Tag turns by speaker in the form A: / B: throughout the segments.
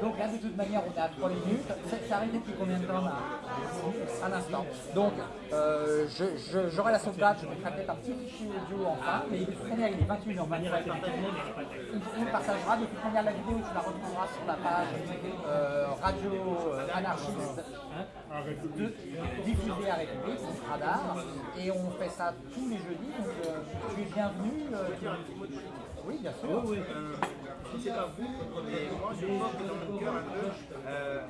A: Donc là, de toute manière, on est à 3 minutes. C'est arrêté depuis combien de temps là Un instant. Donc, euh, j'aurai la sauvegarde, je mettrai peut-être un petit fichier audio en fin, mais de toute manière, il est 28 h manière Il partagera. De toute manière, la vidéo, tu la retrouveras sur la page euh, Radio euh, Anarchiste de, diffusée à République, Radar. Et on fait ça tous les jeudis. Donc, euh, tu es bienvenu. oui, bien sûr.
B: C'est pas vous, mais moi je porte dans mon cœur un peu, euh,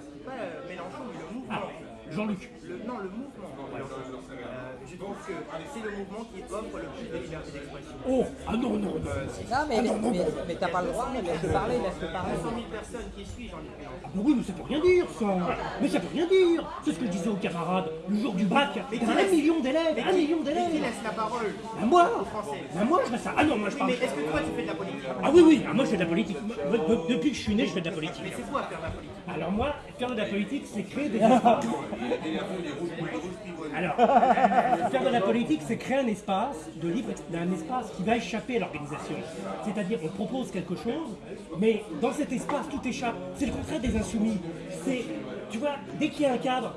B: Mélenchon, mais le mouvement.
C: Ah, Jean-Luc.
B: Non, le mouvement. Euh, je trouve que c'est le mouvement qui offre le plus de liberté d'expression.
C: Oh, ah non, non, non.
A: Non, mais, mais, mais, t'as pas le droit, mais laisse-le parler, laisse-le parler.
B: 100 000 personnes qui suivent Mélenchon.
C: Ah bah oui, mais ça peut rien dire, ça. Mais ça peut rien dire. C'est ce que je disais aux camarades le jour du bac. Mais un million d'élèves, un million d'élèves.
B: qui laisse la parole
C: à moi aux Français? À moi, je fais ça. Ah non, moi je parle.
B: Mais est-ce que toi tu fais de la politique?
C: Ah oui, oui, ah, moi je fais de la politique. Depuis que je suis né, je fais de la politique.
B: Mais c'est quoi faire de la politique?
C: Alors moi, faire de la politique, c'est créer des espaces. Alors, faire de la politique, c'est créer un espace de libre, un espace qui va échapper à l'organisation. C'est-à-dire, on propose quelque chose, mais dans cet espace, tout échappe. C'est le contraire des insoumis. C'est, tu vois, dès qu'il y a un cadre,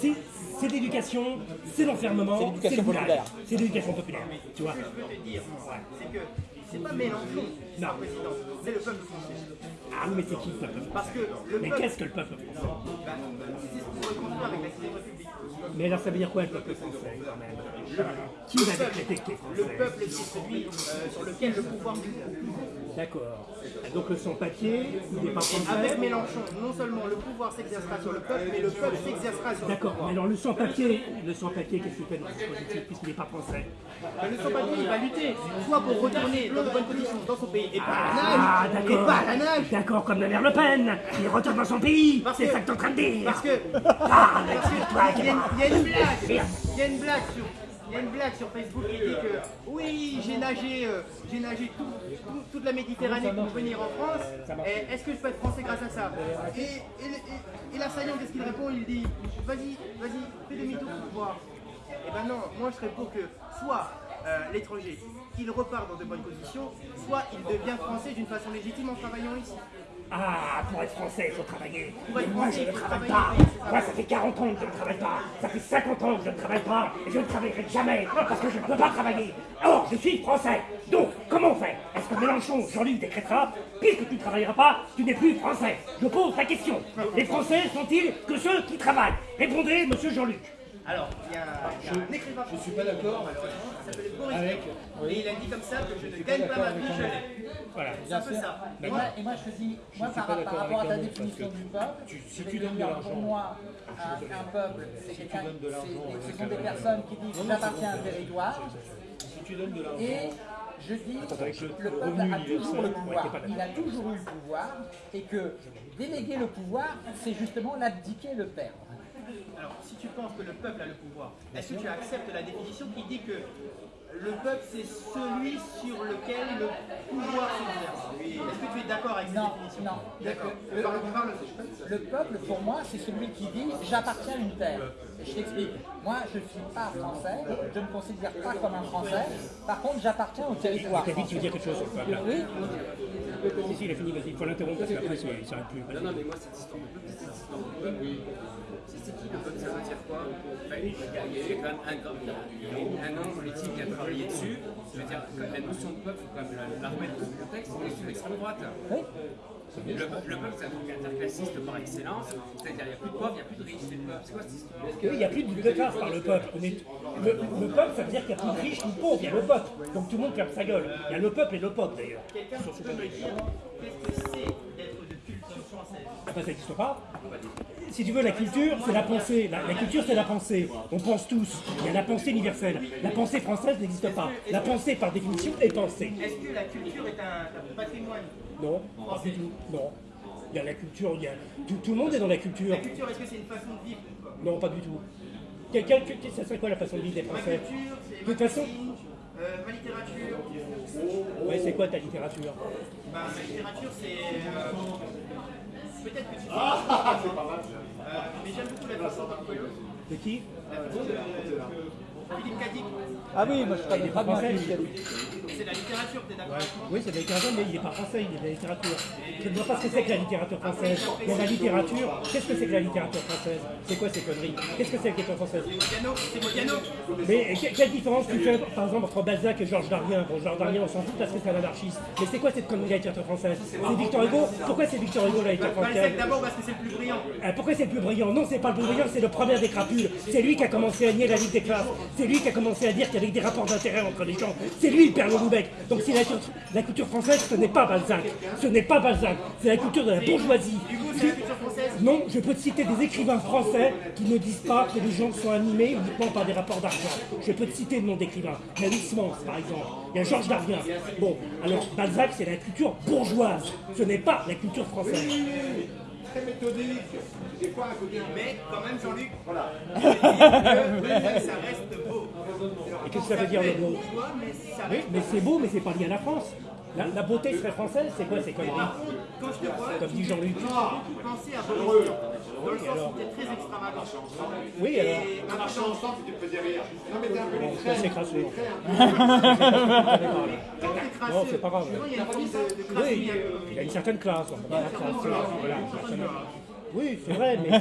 C: c'est c'est l'éducation, c'est l'enfermement, c'est l'éducation populaire. C'est l'éducation populaire, tu vois.
B: Ce que je peux te dire, c'est que c'est pas Mélenchon qui est président, c'est le peuple français.
C: Ah mais c'est qui le peuple
B: Parce que le
C: Mais qu'est-ce que le peuple français
B: bah, C'est ce qu'on reconstruit avec la République.
C: Mais alors ça veut dire quoi le peuple français quand même? Qui va décréter que
B: Le peuple qui est celui euh, sur lequel le pouvoir du
C: D'accord. Donc le sans-papier, il n'est pas français
B: Avec Mélenchon, non seulement le pouvoir s'exercera sur le peuple, mais le peuple s'exercera sur le pouvoir.
C: D'accord, mais alors le sans-papier, le sans-papier, qu'est-ce qu'il fait dans ce dispositif puisqu'il n'est pas français?
B: Ben, Le sans-papier, il va lutter, soit pour retourner dans de bonnes conditions dans son pays, et pas
C: à
B: la nage,
C: ah,
B: et pas à la nage.
C: D'accord, comme la mère Le Pen, il retourne dans son pays, c'est ça que t'es en train de dire.
B: Parce que, ah, parce que il y, a une blague, il y a une blague sur il y a une blague sur Facebook qui dit que oui, j'ai nagé, euh, j'ai nagé toute la Méditerranée pour venir en France. Est-ce que je peux être français grâce à ça? Et, et, et, l'assaillant, qu'est-ce qu'il répond? Il dit vas-y, vas-y, fais demi-tour pour voir. Eh ben non, moi je serais pour que soit euh, l'étranger, il repart dans de bonnes conditions, soit il devient français d'une façon légitime en travaillant ici.
C: Ah, pour être français, il faut travailler.
B: Mais
C: moi, je ne travaille pas. Moi, ça fait 40 ans que je ne travaille pas. Ça fait 50 ans que je ne travaille pas. Et je ne travaillerai jamais parce que je ne peux pas travailler. Or, je suis français. Donc, comment on fait? Est-ce que Mélenchon, Jean-Luc décrétera Puisque tu ne travailleras pas, tu n'es plus français? Je pose la question. Les Français sont-ils que ceux qui travaillent? Répondez, monsieur Jean-Luc.
B: Alors, il y a, un écrivain.
D: Je ne suis pas d'accord.
B: Il s'appelle Boris avec, Et il a dit comme ça que je ne gagne pas ma vie, je
C: Voilà.
B: C'est un peu ça.
A: Et moi, et moi, je te dis, moi, par, par rapport à ta définition du peuple, tu, si tu donnes de l'argent, pour moi, un, un peuple, c'est quelqu'un, ce sont des personnes qui disent j'appartiens à un territoire.
D: Si tu donnes de l'argent.
A: Et je dis, le peuple a toujours le pouvoir, il a toujours eu le pouvoir, et que déléguer le pouvoir, c'est justement l'abdiquer, le perdre.
B: Alors, si tu penses que le peuple a le pouvoir, est-ce que tu acceptes la définition qui dit que le peuple, c'est celui sur lequel le pouvoir s'exerce? Est-ce que tu es d'accord avec cette
A: non,
B: définition?
A: Non,
B: D'accord.
A: Le, le, peuple, pour moi, c'est celui qui dit « j'appartiens à une terre ». Je t'explique. Moi, je ne suis pas français, je ne me considère pas comme un français. Par contre, j'appartiens au territoire.
C: Tu as dit que tu veux dire quelque chose sur le peuple
A: Oui.
C: Si, si, il a fini, vas-y, il faut l'interrompre parce qu'après, ça n'arrête plus.
D: Non, non, mais moi, cette histoire de peuple, oui c'est qui le peuple Ça veut dire quoi? Il y a quand même un, un homme politique qui a travaillé dessus. Je veux dire, la notion de peuple, il faut quand même la remettre dans le contexte, on est sur l'extrême droite. Le, le, peuple, c'est un truc interclassiste par excellence. C'est-à-dire, il n'y a plus de pauvres, il n'y a plus de riches, c'est le peuple. C'est quoi cette histoire?
C: Il n'y a plus de classe par le peuple. Le, le, peuple, ça veut dire qu'il n'y a plus de riches ni de pauvres, il y a le peuple. Donc tout le monde ferme sa gueule. Il y a le peuple et le peuple d'ailleurs.
B: Quelqu'un peut me dire qu'est-ce que c'est de
C: ben ça n'existe pas si tu veux, la culture, c'est la pensée. La, culture, c'est la pensée. On pense tous. Il y a la pensée universelle. La pensée française n'existe pas. La pensée, par définition, est pensée.
B: Est-ce que la culture est un, patrimoine?
C: Non, pas du tout. Non. Il y a la culture, il y a... Tout, le monde est dans la culture.
B: La culture, est-ce que c'est une façon de vivre
C: Non, pas du tout. Quel, ça serait quoi la façon de vivre des Français?
B: Ma culture, c'est ma façon... Euh, ma littérature.
C: Ouais, c'est quoi ta littérature?
B: Bah, Ma littérature, c'est... Euh, Peut-être que tu sais. Ah, c'est pas mal. Euh, mais j'aime beaucoup la façon.
C: De qui?
B: La façon de Philippe Cadic.
A: Ah oui, moi je connais pas bien
B: C'est la littérature, t'es d'accord avec moi
C: Oui, c'est de la littérature, mais il n'est pas français, il est de la littérature. Je ne vois pas ce que c'est que la littérature française. A la littérature. Qu'est-ce que c'est que la littérature française? C'est quoi ces conneries? Qu'est-ce que c'est que la littérature française
B: Modiano, c'est Modiano.
C: Mais que- quelle différence tu fais, par exemple, entre Balzac et Georges Darien? Bon, Georges Darien, on s'en fout parce que c'est un anarchiste. Mais c'est quoi cette connerie de la littérature française? C'est Victor Hugo? Pourquoi c'est Victor Hugo la littérature
B: Balzac
C: française?
B: d'abord parce que c'est le plus brillant.
C: Euh, Pourquoi c'est le plus brillant? Non, c'est pas le plus brillant, c'est le premier des crapules. C'est lui qui a commencé à nier la Ligue des classes. C'est lui qui a commencé à dire qu'il y avait des rapports d'intérêt entre les gens. C'est lui le père Donc si la, culture- la culture française, ce n'est pas Balzac. Ce n'est pas Balzac. C'est la culture de la bourgeoisie.
B: Hugo, c'est la culture française.
C: Non, je peux te citer des écrivains français qui ne disent pas que les gens sont animés uniquement par des rapports d'argent. Je peux te citer le nom d'écrivains. Il y a Louis Mans, par exemple. Il y a Georges Darien. Bon, alors Balzac, c'est la culture bourgeoise. Ce n'est pas la culture française.
E: Très méthodique. Des fois, à côté,
B: Mais quand même, Jean-Luc, que ça reste beau.
C: Et qu'est-ce que ça veut dire le mot
B: Bourgeois, mais ça
C: Oui, mais c'est beau, mais c'est pas lié à la France. La, la beauté serait française, c'est quoi ces conneries
B: Par contre, quand je te vois,
C: Comme dit Jean-Luc.
B: j'ai beaucoup pensé à Boris Vian. Dans le sens où t'es très extravagant.
C: Oui, alors.
B: Et
E: on marchait ensemble, tu te faisais rire. Non, mais t'es un peu
C: c'est crasseux.
B: quand t'es crasseux,
C: Non, c'est pas grave. Oui,
B: crasserie un peu.
C: il y a une certaine classe. voilà, Oui, c'est vrai, mais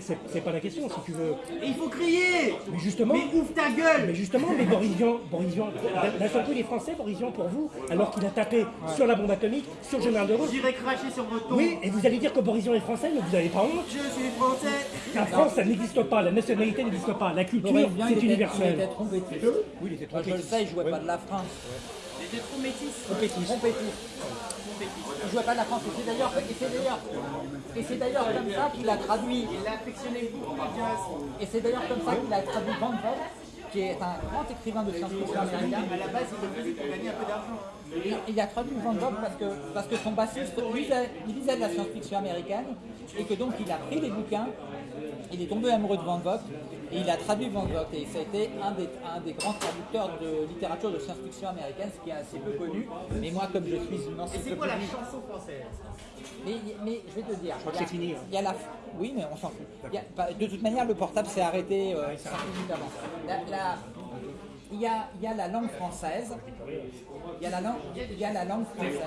C: c'est- pas la question, si tu veux.
B: Et il faut crier
C: Mais justement,
B: Mais ouvre ta gueule
C: mais justement, mais Boris Vian, Boris Vian, d'un- d'un seul coup, il est français, Boris Vian, pour vous, alors qu'il a tapé sur la bombe atomique, sur le général de Gaulle.
B: J'irai cracher sur votre.
C: Oui, et vous allez dire que Boris Vian est français, mais vous n'avez pas honte.
B: Je suis français
C: La France, ça n'existe pas, la nationalité n'existe pas, la culture, c'est
A: il était- Il
C: universel.
A: était trompetiste.
C: Oui, il était
A: Moi, je le sais, il jouait pas de la France.
B: J'étais trop métis.
A: Trompetiste. Il jouait pas de la France. Et c'est d'ailleurs, et c'est comme ça qu'il a traduit.
B: Il a affectionné.
A: Et c'est d'ailleurs comme ça qu'il a traduit Van Vogt, qui est un grand écrivain de science-fiction américain.
B: À la base, il le faisait pour gagner un peu d'argent.
A: Il a traduit Van Vogt parce que, parce que son bassiste il de la science-fiction américaine et que donc il a pris les bouquins, il est tombé amoureux de Van Vogt et il a traduit Van Vogt et ça a été un des, un des grands traducteurs de littérature de science-fiction américaine, ce qui est assez peu connu. Mais moi, comme je suis une
B: Et c'est quoi la chanson française?
A: Mais, mais je vais te dire,
C: crois que
A: il y a-
C: c'est fini, hein.
A: il y a la, oui, mais on s'en fout. Il y a- bah, de toute manière, le portable s'est arrêté euh, cinq minutes avant. La- la- il, y a, il y a la langue française. Il y a la langue, il y a la langue française.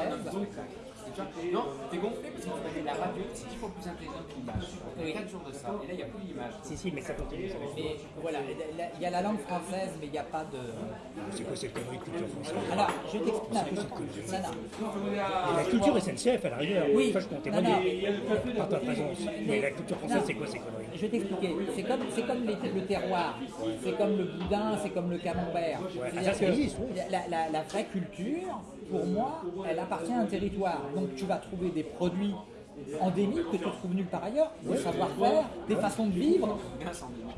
D: Non, t'es gonflé parce que tu la radio, c'est fois plus intelligent que l'image. Y a 4 jours de ça, et là il n'y a plus l'image.
C: Si, si, mais ça continue. ça.
A: Mais voilà, il y a la langue française, mais il n'y a pas de.
C: C'est quoi cette connerie culture française?
A: Alors, je. Non, non.
C: Et la culture SNCF, à la rigueur,
A: Oui.
C: ça je
A: Non,
C: témoigner par ta présence. Mais la culture française, c'est quoi ces conneries?
A: Je vais t'expliquer. C'est comme, c'est comme les- le terroir, c'est comme le boudin, c'est comme le camembert. C'est-à-dire
C: ah, ça
A: que
C: existe, oui.
A: la, la- la vraie culture, pour moi, elle appartient à un territoire. Donc tu vas trouver des produits endémiques que tu trouves nulle part ailleurs, des savoir-faire, des façons de vivre.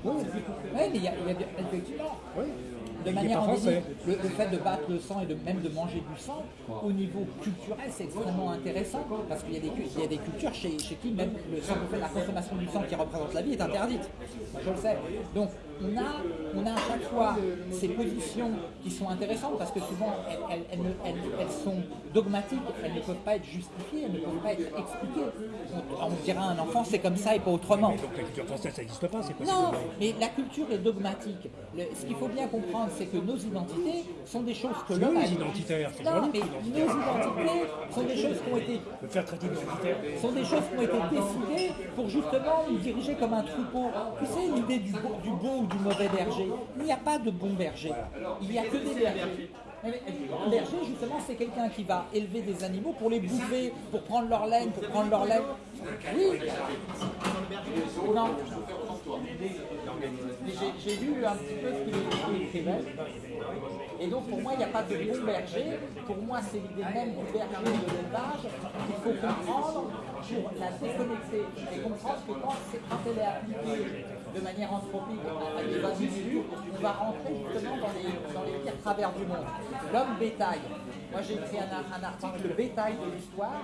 A: Oui, mais il y a, effectivement. De manière endémique, le, le fait de battre le sang et de même de manger du sang, au niveau culturel, c'est extrêmement intéressant parce qu'il y, y a des cultures chez, chez qui même le sang, la consommation du sang qui représente la vie est interdite. Moi, je le sais. Donc on a, on a à chaque fois ces positions qui sont intéressantes parce que souvent elles, elles- sont dogmatiques, elles ne peuvent pas être justifiées, elles ne peuvent pas être expliquées. On, on dira à un enfant c'est comme ça et pas autrement.
C: Donc la culture française, ça n'existe pas, c'est quoi
A: Non, mais la culture est dogmatique. Le- ce qu'il faut bien comprendre, c'est que nos identités sont des choses que l'homme a...
C: les identitaires, c'est
A: Non, mais
C: identitaire.
A: nos identités sont des choses qui ont été
C: faire traiter d'identitaire.
A: sont des choses qui ont été décidées pour justement nous diriger comme un troupeau. Tu sais, l'idée du, beau- du beau ou du mauvais berger. Il n'y a pas de bon berger. Il n'y a que des bergers. Un berger, justement, c'est quelqu'un qui va élever des animaux pour les bouffer, pour prendre leur laine, pour prendre leur laine. Oui. Non. J'ai- lu un petit peu ce qu'il écrivait. Et donc pour moi, il n'y a pas de bon berger. Pour moi, c'est l'idée même du berger de l'élevage qu'il faut comprendre pour la déconnecter et comprendre que quand, quand elle est appliquée de manière anthropique à, des on va rentrer justement dans les, pires travers du monde. L'homme bétail. Moi, j'ai écrit un, un article, le bétail de l'histoire,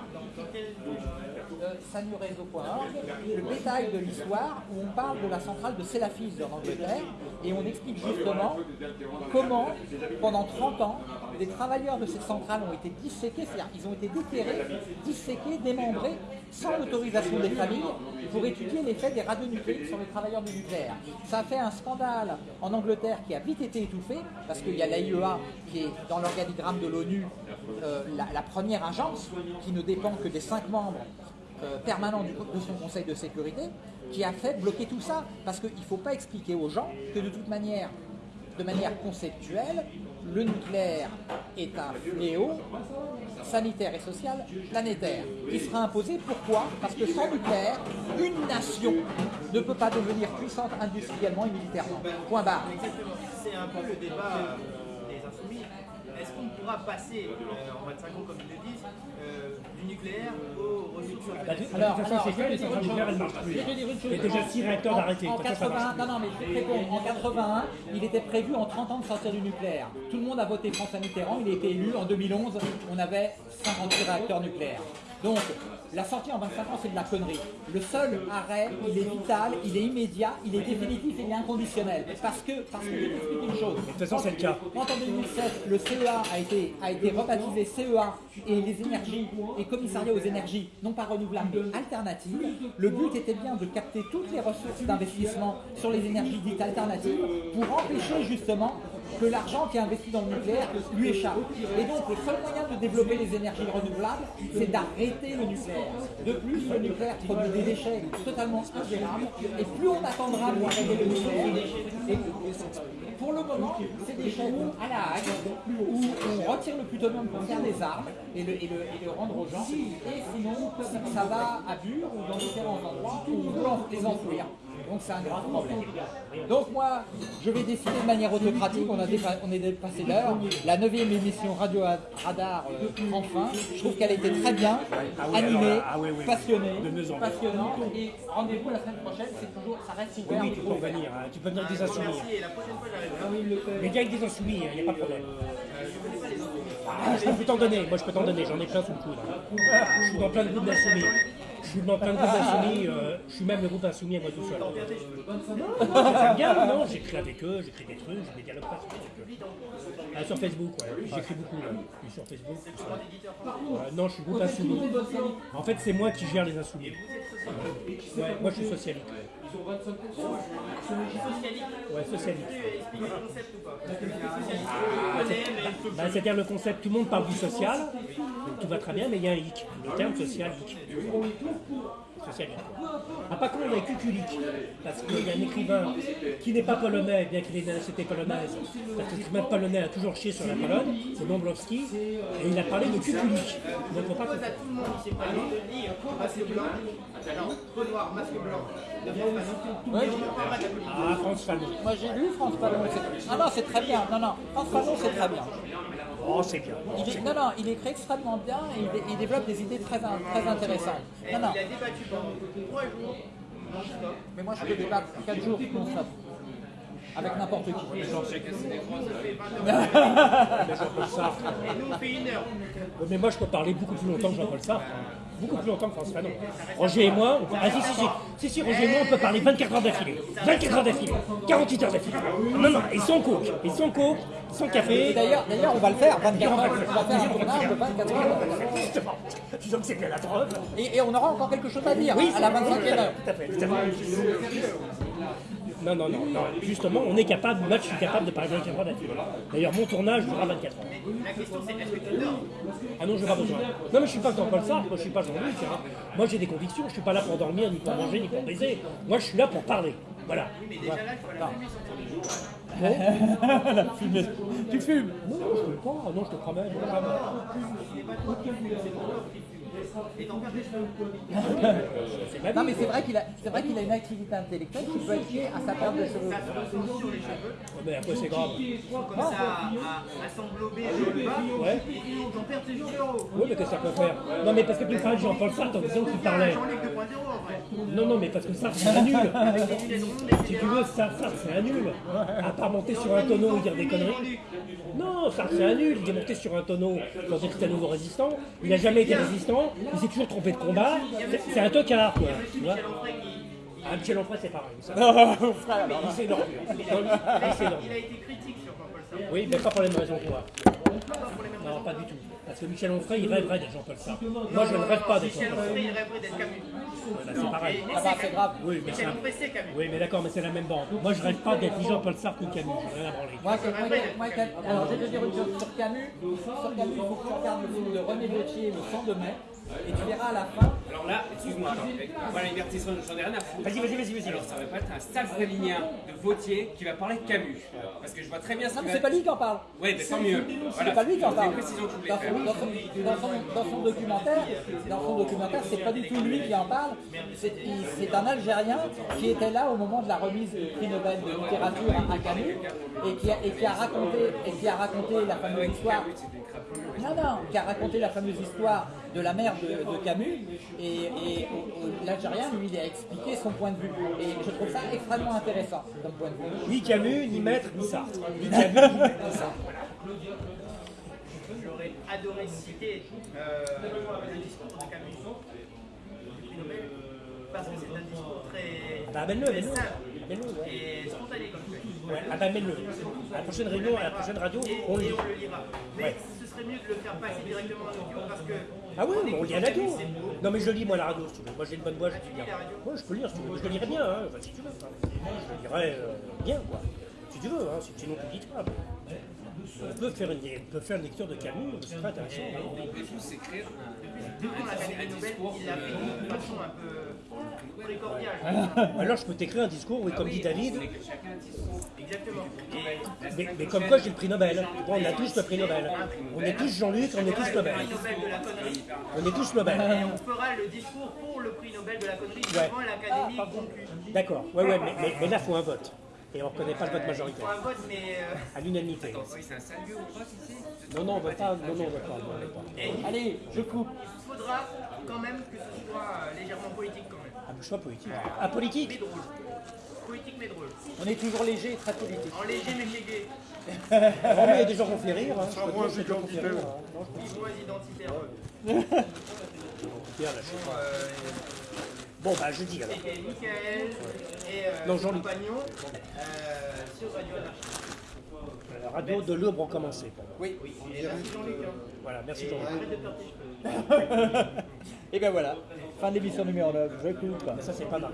A: euh, sanurezo.org, le bétail de l'histoire, où on parle de la centrale de Sellafield en Angleterre, et on explique justement comment, pendant 30 ans, des travailleurs de cette centrale ont été disséqués, c'est-à-dire qu'ils ont été déterrés, disséqués, démembrés, sans l'autorisation des familles pour étudier l'effet des radionucléides sur les travailleurs du nucléaire. Ça a fait un scandale en Angleterre qui a vite été étouffé parce qu'il y a l'AIEA qui est dans l'organigramme de l'ONU euh, la, la première agence qui ne dépend que des cinq membres euh, permanent du- de son Conseil de sécurité qui a fait bloquer tout ça. Parce qu'il ne faut pas expliquer aux gens que de toute manière, de manière conceptuelle, le nucléaire est un fléau sanitaire et social planétaire qui sera imposé. Pourquoi? Parce que sans nucléaire, une nation ne peut pas devenir puissante industriellement et militairement. Point barre.
B: C'est un peu le débat pourra passer euh, en 25 ans, comme ils le disent, euh, du nucléaire au renouvelable
C: Bah, de, de
A: Alors,
C: toute façon, c'est
A: vais
C: les centrales nucléaires, elles marchent plus. Il y a déjà six réacteurs
A: En-
C: d'arrêtés.
A: En,
C: De toute façon, ça
A: 81,
C: marche
A: non, non, mais je te réponds. En 81, il était prévu en 30 ans de sortir du nucléaire. Tout le monde a voté François Mitterrand. Il a été élu en 2011. On avait 58 réacteurs nucléaires. Donc, la sortie en 25 ans, c'est de la connerie. Le seul arrêt, il est vital, il est immédiat, il est définitif et il est inconditionnel. Parce que, parce que je vais t'expliquer une chose.
C: De toute façon, c'est le cas.
A: Quand en 2007, le CEA a été, a été rebaptisé CEA et les énergies et commissariat aux énergies, non pas renouvelables mais alternatives, le but était bien de capter toutes les ressources d'investissement sur les énergies dites alternatives pour empêcher justement que l'argent qui est investi dans le nucléaire lui échappe. Et donc le seul moyen de développer les énergies renouvelables, c'est d'arrêter le nucléaire. De plus, le nucléaire produit des déchets totalement ingérables et plus on attendra pour arrêter le nucléaire, et pour le moment, ces déchets vont à la hague, où on retire le plutonium pour faire des armes et le, rendre aux gens. Et sinon, ça- va à Bure ou dans différents endroits où on veut les enfouir. Donc c'est un grave problème. Donc moi, je vais décider de manière autocratique, on, a dépa- on est dépassé l'heure. La neuvième émission Radio Radar euh, prend fin. Je trouve qu'elle était très bien,
C: Ah oui,
A: animée,
C: ah
A: passionnée,
C: De mieux en mieux.
A: passionnante. Et rendez-vous la semaine prochaine, c'est toujours, ça reste ouvert.
C: Oui, tu peux hein. Tu peux venir avec des insoumis.
B: Merci, et la prochaine fois, j'arriverai.
C: Mais viens avec des insoumis, il n'y a pas de problème. Ah, je peux t'en donner, moi je peux t'en donner, j'en ai plein sous le coude. hein. Je suis dans plein de groupes d'insoumis. Je suis dans plein de groupes d'insoumis, euh, je suis même le groupe insoumis à moi tout seul. J'aime bien, non, j'écris avec eux, j'écris des trucs, j'ai des dialogues pas sur Facebook. Ah, sur Facebook, ouais, j'écris beaucoup là. Je suis sur Facebook. tout ça. Euh, non, je suis groupe insoumis. En fait, c'est moi qui gère les insoumis. Ouais, moi je suis socialiste. Ouais, socialiste.
B: Expliquez le concept ou pas. Parce que le connaît, mais il faut
C: Bah, C'est-à-dire le concept, tout le monde parle du social, tout va très bien, mais il y a un hic. Le terme social, hic. Social hic. Ah, pas con, on a cuculique, parce qu'il y a un écrivain qui n'est pas polonais, bien qu'il ait une nationalité polonaise, parce que l'écrivain polonais a toujours chié sur la Pologne, c'est Dombrowski, et il a parlé de cuculique. Donc faut pas
B: politique.
C: Ah, France Fanon.
A: Moi j'ai lu France Fanon. c'est- Ah non, c'est très bien. Non, non, France Fanon, c'est très bien.
C: Oh, c'est bien.
A: Il est- non, non, il écrit extrêmement bien et il, dé- il développe des idées très, in- très intéressantes. Non, non,
B: Il a débattu pendant trois jours non-stop.
A: mais moi je peux débattre 4 jours non-stop. Avec n'importe qui.
D: C'est des
C: Mais moi, je peux parler beaucoup plus longtemps que Jean-Paul Sartre. Beaucoup plus longtemps que France Fanon. Roger et moi, on peut... ah si, si, si, si, si, Roger et moi, on peut parler 24 heures d'affilée. 24 heures d'affilée. 48 heures d'affilée. Non, non, ils sont coke. Ils sont coke,
A: Et
C: café.
A: D'ailleurs, d'ailleurs, on va le faire 24 heures. On va faire un tournage de 24 heures.
C: Justement, disons que c'est bien la drogue.
A: Et, et on aura encore quelque chose à dire
C: Oui,
A: à la 25e heure.
C: Tout à fait, tout à fait. Non, non, non, non. Justement, on est capable, moi je suis capable de parler 24 heures d'affilée. D'ailleurs, mon tournage durera 24 heures.
B: La question, c'est est-ce que tu dors
C: Ah non, je n'ai pas besoin. Non, mais je suis pas Jean-Paul Sartre, moi je suis pas Jean-Luc. hein. Moi j'ai des convictions, je suis pas là pour dormir, ni pour manger, ni pour baiser. Moi je suis là pour parler. Voilà.
B: Mais déjà là, je vois la fumée sortir du
A: Tu fumes
C: Non, je ne pas. Ah non, je te promets. non,
A: mais c'est vrai qu'il a, c'est vrai qu'il a une activité intellectuelle qui peut être liée à sa perte de cheveux.
B: Ça se ressent sur les cheveux,
C: Mais après c'est grave.
B: comme ça, à, à s'englober dans le bas.
C: Ouais.
B: Et perds tes.
C: Oui, mais qu'est-ce que peut faire? Non, mais parce que tu de Jean-Paul Sartre en disant qu'il parlait.
B: Jean-Luc 2.0 en vrai.
C: Non, non, mais parce que Sartre c'est un nul. Si tu veux, Sartre, c'est un nul. À part monter sur un tonneau et dire des conneries. Non, Sartre c'est un nul. Il est monté sur un tonneau que c'était un nouveau résistant. Il n'a jamais été résistant. Il s'est toujours trompé de combat. C'est- un tocard, quoi. Tu vois
B: Michel Onfray qui.
C: Ah, Michel Onfray, c'est pareil. ça. S'est énorme. Il s'est énorme.
B: Il a été critique sur Jean-Paul Sartre.
C: Oui, mais pas pour les mêmes raisons que
B: mêmes
C: Non, pas du tout. Parce que Michel Onfray, il rêverait d'être Jean-Paul Sartre. Moi, je ne rêve pas d'être
B: Michel
C: Jean-Paul Sartre.
B: Onfray, il rêverait d'être Camus.
C: Bah, c'est pareil.
A: Ah bah, c'est grave.
C: Oui, mais
B: Michel
C: c'est
B: Onfray, c'est Camus.
C: Oui, mais d'accord, mais c'est la même bande. Moi, je rêve pas d'être ni Jean-Paul Sartre ni Camus. J'ai rien à branler.
A: Moi, c'est- moi, moi, moi, alors, je vais te dire une chose sur Camus. Sur Camus, il faut que tu regardes le film de René Gauthier, Le sang de mai, et tu verras à la fin.
D: Alors là, excuse-moi, voilà, Libertison, j'en ai rien à foutre.
C: Vas-y, vas-y, vas-y, vas-y.
D: Alors ça va pas être un sale stalinien de Vautier qui va parler de Camus. Parce que je vois très bien
A: Non,
D: qu'il
A: mais c'est pas lui qui en parle.
D: Ouais, mais tant mieux.
A: C'est pas lui qui en parle. Dans son, documentaire, dans son documentaire, c'est pas du tout lui qui en parle. C'est un Algérien qui était là au moment de la remise du prix Nobel de littérature à Camus et qui a, et qui a raconté et qui a raconté la fameuse histoire. Non, non, qui a raconté la fameuse histoire de la mère de, de Camus et, et l'Algérien lui il a expliqué son point de vue et je trouve ça extrêmement intéressant comme point de vue.
C: Ni Camus, ni Maître, ni Sartre. Ni Camus, ni Sartre.
B: J'aurais adoré citer euh, le discours de Camus parce que c'est un discours très,
C: Bah, amène-le,
B: très
C: amène-le.
B: simple et spontané comme tu
C: Ouais, ah bah, amène-le. À la prochaine réunion, à la prochaine radio,
B: et,
C: on le
B: et
C: lit.
B: on le lira. Mais
C: Ouais.
B: Serait mieux de le faire passer directement en audio parce que
C: Ah oui, mais on lit à la radio. Non mais je lis moi à la radio si tu veux. Moi j'ai une bonne voix, je lis bien. Moi je peux lire si tu veux. Je le lirai bien, hein, enfin, si tu veux. Je le lirai euh, bien quoi. Si tu veux, hein, si- sinon tu lis pas. On peut faire une, on peut faire une lecture de Camus, c'est très intéressant.
D: On peut tous écrire
B: Depuis qu'on a Nobel, il l'a fait d'une façon un peu très cordiale.
C: Alors je peux t'écrire un discours, oui, comme dit David,
B: Exactement.
C: Mais, mais comme quoi j'ai le prix Nobel. Bon, on a tous le prix Nobel. On est tous Jean-Luc, on est tous
B: le
C: Nobel.
B: prix Nobel de la connerie.
C: On est tous Nobel.
B: Et on fera le discours pour le prix Nobel de la connerie devant l'Académie conclue.
C: D'accord, ouais, ouais, mais, mais, mais là faut un vote. Et on ne reconnaît pas le vote
B: Il
C: majoritaire.
B: faut un vote, mais. euh,
C: À l'unanimité.
D: Attends, oui, c'est un sale lieu ou pas, ici
C: Non, non, on ne veut pas. Non, non, on veut pas.
A: Allez, je coupe.
B: il faudra quand même que ce soit euh,
C: Ah, mais choix politique. Ah, politique
B: Mais drôle. Politique mais drôle.
A: On est toujours léger et très politique.
B: En léger mais léger.
C: Mais il y a des gens qui ont fait rire. Hein. Je ont fait rire. hein. Non, je là, je sais pas.
B: Euh,
C: Bon, bah je dis alors.
B: et Michael et euh,
C: Non,
B: ses
C: Jean-Luc.
B: compagnons euh, sur Radio Anarchie.
C: La radio de pour moi.
A: Oui.
B: Et merci Jean-Luc. hein.
C: Voilà, merci Jean-Luc.
B: Arrête de cheveux.
A: Et ben voilà, fin de l'émission numéro 9, je coupe.
C: Ça, c'est pas mal.